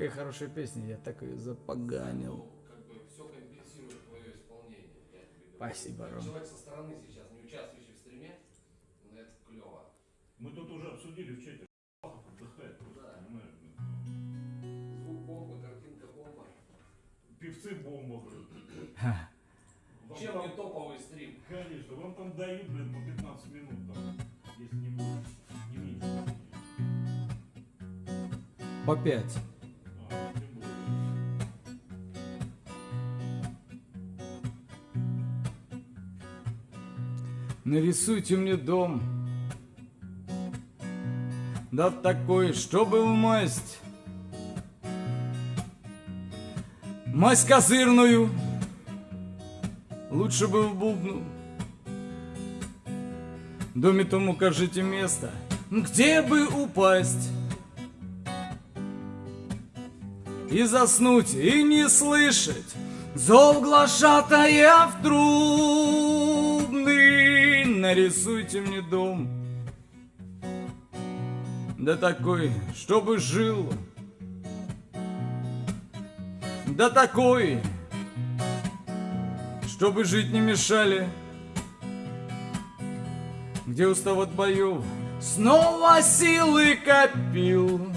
Такая хорошая песня, я так ее запоганил. Ну, как бы все компенсирует твое исполнение. Спасибо, Ром. Человек со стороны сейчас, не участвующий в стриме, но это клево. Мы тут уже обсудили в чате, отдыхает просто, да. понимаешь? Звук бомба, картинка бомба. Певцы бомба, блин. Чем не топовый стрим? Конечно, вам там дают, блин, по 15 минут, там, если не больше, не меньше. По пять. Нарисуйте мне дом. Да такой, чтобы в масть. Масть козырную. Лучше бы в бубну. Доме том укажите место, где бы упасть. И заснуть, и не слышать Зов глашатая в трубный Нарисуйте мне дом. Да такой, чтобы жил. Да такой, чтобы жить не мешали. Где устав от боев? Снова силы копил.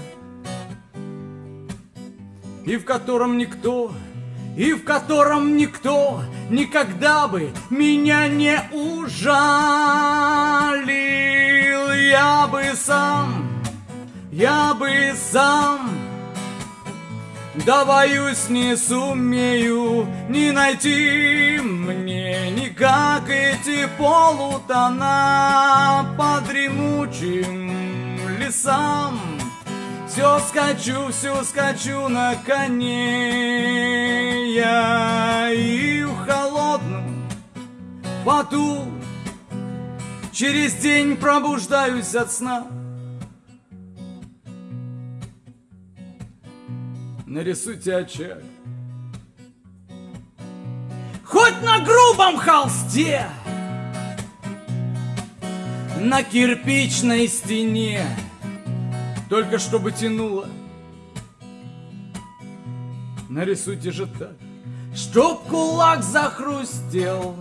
И в котором никто, и в котором никто никогда бы меня не ужалил. Я бы сам, я бы сам, да боюсь не сумею не найти мне никак эти полутона по дремучим лесам. Все скачу, все скачу на коне я и холодном поту через день пробуждаюсь от сна. Нарисуйте очаг. Хоть на грубом холсте, на кирпичной стене, только чтобы тянуло. Нарисуйте же так, чтоб кулак захрустел.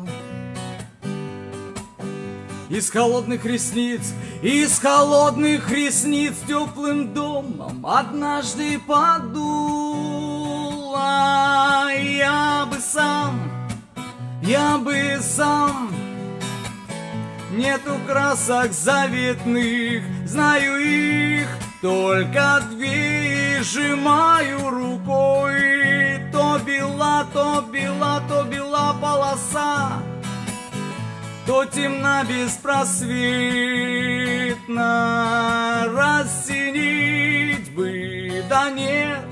Из холодных ресниц, из холодных ресниц теплым домом однажды подуло. Я бы сам, я бы сам Нету красок заветных, знаю их Только две сжимаю рукой То бела, то бела, то бела То темна беспросветно Рассинить бы, да нет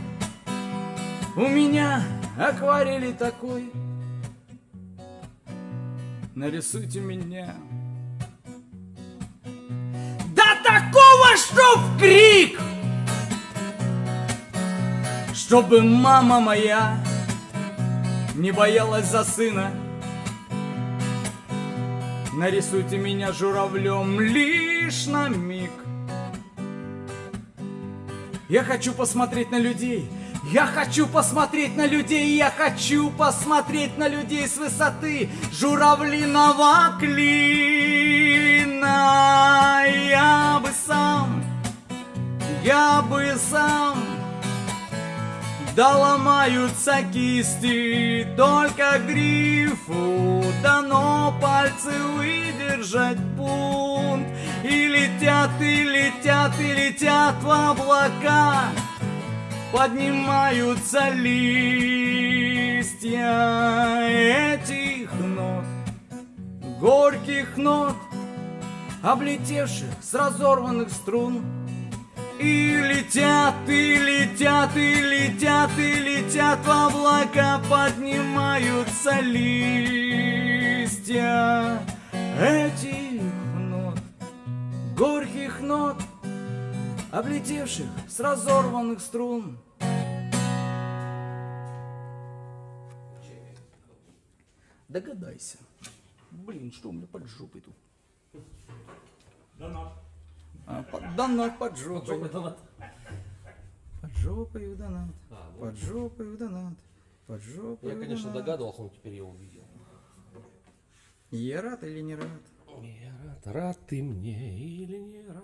У меня акварели такой Нарисуйте меня да такого, что в крик! Чтобы мама моя не боялась за сына. Нарисуйте меня журавлем лишь на миг. Я хочу посмотреть на людей. Я хочу посмотреть на людей, я хочу посмотреть на людей с высоты журавлиного клина. Я бы сам, я бы сам, да ломаются кисти, только грифу дано пальцы выдержать пункт. И летят, и летят, и летят в облака поднимаются листья этих нот, горьких нот, облетевших с разорванных струн. И летят, и летят, и летят, и летят в облака, поднимаются листья этих нот, горьких нот, облетевших с разорванных струн. Догадайся. Блин, что у меня под жопой тут? Донат. А, под, донат под жопой. Под жопой в донат. А. Под жопой в донат. Под жопой Я, конечно, догадывался, но теперь я увидел. Я рад или не рад? Я рад, рад ты мне или не рад?